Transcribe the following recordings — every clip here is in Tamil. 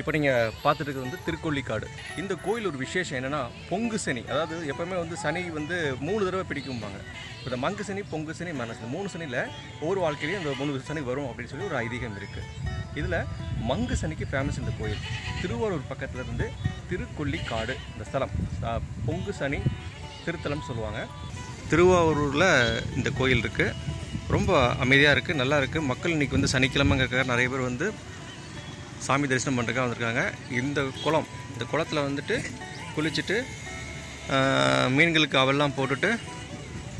இப்போ நீங்கள் பார்த்துட்டு இருக்கிறது வந்து திருக்கொல்லிக்காடு இந்த கோயில் ஒரு விசேஷம் என்னென்னா பொங்கு சனி. அதாவது எப்போவுமே வந்து சனி வந்து மூணு தடவை பிடிக்கும்பாங்க. இப்போ இந்த மங்கு சனி பொங்கு சனி மனசு. மூணு சனியில் ஒவ்வொரு வாழ்க்கையிலையும் அந்த மூணு சனி வரும் அப்படின்னு சொல்லி ஒரு ஐதீகம் இருக்குது இதில் மங்கு சனிக்கு ஃபேமஸ் இந்த கோயில். திருவாரூர் பக்கத்தில் இருந்து திருக்கொல்லிக்காடு இந்த ஸ்தலம். பொங்கு சனி திருத்தலம் சொல்லுவாங்க. திருவாரூரில் இந்த கோயில் இருக்குது ரொம்ப அமைதியாக இருக்குது நல்லா இருக்குது மக்கள் இன்றைக்கி வந்து சனிக்கிழமைங்கிறக்காக நிறைய பேர் வந்து சாமி தரிசனம் பண்ணுறக்காக வந்திருக்காங்க. இந்த குளம் இந்த குளத்தில் வந்துட்டு குளிச்சுட்டு மீன்களுக்கு அவெல்லாம் போட்டுட்டு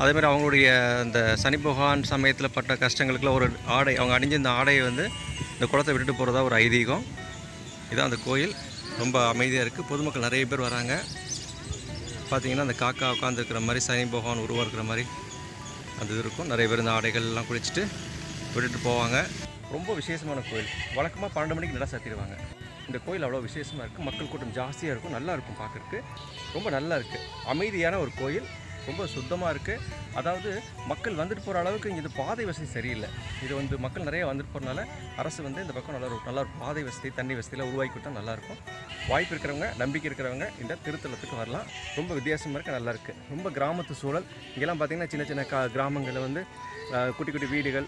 அதேமாதிரி அவங்களுடைய அந்த சனி பகவான் சமயத்தில் பட்ட கஷ்டங்களுக்குலாம் ஒரு ஆடை அவங்க அணிஞ்ச இந்த ஆடையை வந்து இந்த குளத்தை விட்டுட்டு போகிறதா ஒரு ஐதீகம். இதான் அந்த கோயில். ரொம்ப அமைதியாக இருக்குது பொதுமக்கள் நிறைய பேர் வராங்க. பார்த்தீங்கன்னா அந்த காக்கா உட்காந்துருக்கிற மாதிரி சனி பகவான் இருக்கிற மாதிரி அந்த இது இருக்கும். நிறைய பேர் இந்த ஆடைகள்லாம் குளிச்சுட்டு விட்டுட்டு போவாங்க. ரொம்ப விசேஷமான கோயில். வழக்கமாக பன்னெண்டு மணிக்கு நல்லா சாத்திடுவாங்க. இந்த கோயில் அவ்வளோ விசேஷமாக இருக்குது மக்கள் கூட்டம் ஜாஸ்தியாக இருக்கும். நல்லா இருக்கும் பார்க்குறதுக்கு. ரொம்ப நல்லா இருக்குது அமைதியான ஒரு கோயில். ரொம்ப சுத்தமாக இருக்குது அதாவது மக்கள் வந்துட்டு போகிற அளவுக்கு இங்கே இது பாதை வசதி சரியில்லை. இது வந்து மக்கள் நிறைய வந்துட்டு போகிறனால அரசு வந்து இந்த பக்கம் நல்லா நல்லா பாதை வசதி தண்ணி வசதியெலாம் உருவாக்கி கொடுத்தா நல்லாயிருக்கும் வாய்ப்பு இருக்கிறவங்க நம்பிக்கை இருக்கிறவங்க இந்த திருத்தலத்துக்கு வரலாம். ரொம்ப வித்தியாசமாக இருக்குது நல்லாயிருக்கு ரொம்ப கிராமத்து சூழல். இங்கெல்லாம் பார்த்தீங்கன்னா சின்ன சின்ன கா கிராமங்களில் வந்து குட்டி குட்டி வீடுகள்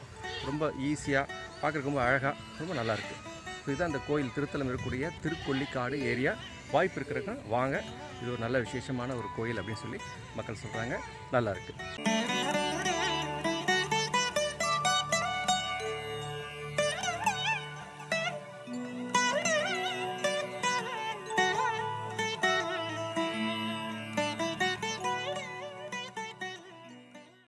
ரொம்ப ஈஸியாக பார்க்குறதுக்கு ரொம்ப அழகாக ரொம்ப நல்லாயிருக்கு இதுதான் அந்த கோயில் திருத்தலம் இருக்கக்கூடிய திருக்கொல்லிக்காடு ஏரியா வாய்ப்பு இருக்கிறவங்க வாங்க. இது ஒரு நல்ல விசேஷமான ஒரு கோயில் அப்படின்னு சொல்லி மக்கள் சொல்கிறாங்க நல்லா இருக்குது